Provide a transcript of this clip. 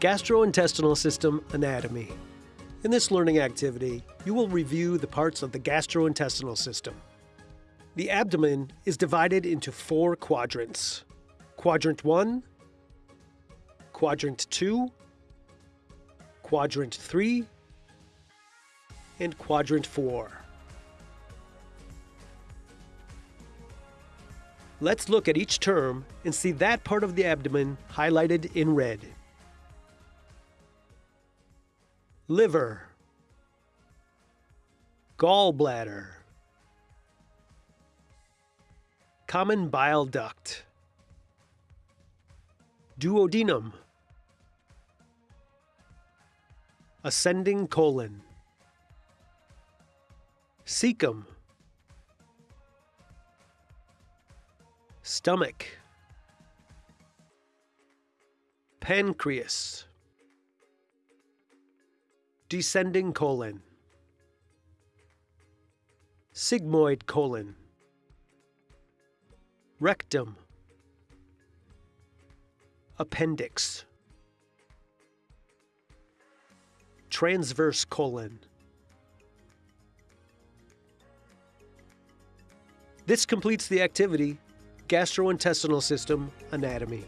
Gastrointestinal System Anatomy. In this learning activity, you will review the parts of the gastrointestinal system. The abdomen is divided into four quadrants. Quadrant 1, Quadrant 2, Quadrant 3, and Quadrant 4. Let's look at each term and see that part of the abdomen highlighted in red. liver, gallbladder, common bile duct, duodenum, ascending colon, cecum, stomach, pancreas, descending colon, sigmoid colon, rectum, appendix, transverse colon. This completes the activity, gastrointestinal system anatomy.